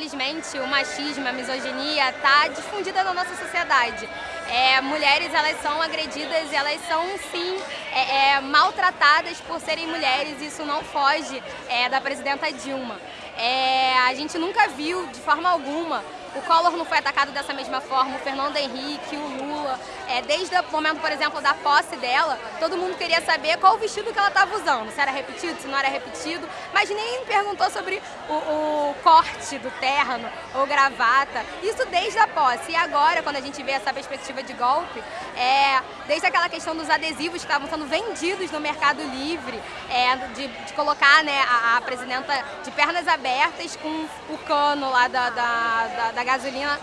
infelizmente, o machismo, a misoginia está difundida na nossa sociedade. É, mulheres elas são agredidas, elas são sim é, é, maltratadas por serem mulheres, isso não foge é, da presidenta Dilma. É, a gente nunca viu de forma alguma o Collor não foi atacado dessa mesma forma, o Fernando Henrique, o Lula. É, desde o momento, por exemplo, da posse dela, todo mundo queria saber qual o vestido que ela estava usando, se era repetido, se não era repetido, mas ninguém perguntou sobre o, o corte do terno ou gravata. Isso desde a posse. E agora, quando a gente vê essa perspectiva de golpe, é, desde aquela questão dos adesivos que estavam sendo vendidos no Mercado Livre, é, de, de, colocar né, a, a, presidenta de pernas abertas com o cano lá da, da, da, da gasolina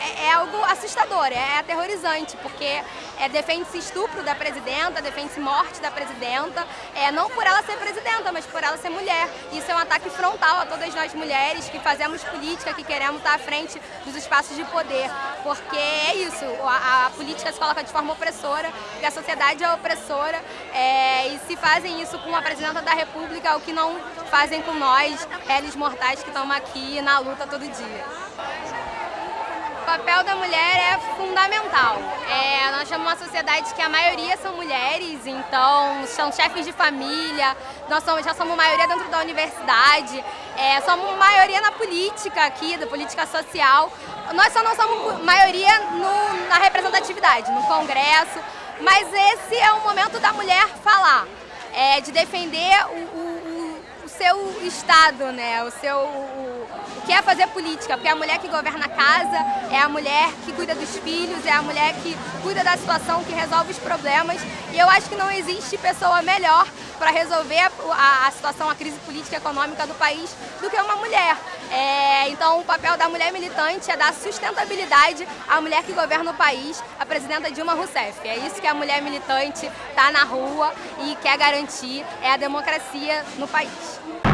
é, é, algo assustador, é aterrorizante, porque é, defende-se estupro da presidenta, defende-se morte da presidenta, é, não por ela ser presidenta, mas por ela ser mulher. Isso é um ataque frontal a todas nós mulheres que fazemos política, que queremos estar à frente dos espaços de poder, porque é isso, a, a política se coloca de forma opressora, e a sociedade é opressora, é, fazem isso com a presidenta da república, o que não fazem com nós, réis mortais que estamos aqui na luta todo dia. O papel da mulher é fundamental. É, nós somos uma sociedade que a maioria são mulheres, então são chefes de família, nós somos, já somos maioria dentro da universidade, é, somos maioria na política aqui, da política social. Nós só não somos maioria no, na representatividade, no Congresso, mas esse é o momento da mulher falar, é, de defender o, o, o seu Estado, né, o seu... O, quer é fazer política, porque é a mulher que governa a casa, é a mulher que cuida dos filhos, é a mulher que cuida da situação, que resolve os problemas. E eu acho que não existe pessoa melhor para resolver a, a, situação, a crise política e econômica do país do que uma mulher. É, então o papel da mulher militante é dar sustentabilidade à mulher que governa o país, a presidenta Dilma Rousseff. É isso que a mulher militante está na rua e quer garantir, é a democracia no país. Thanks.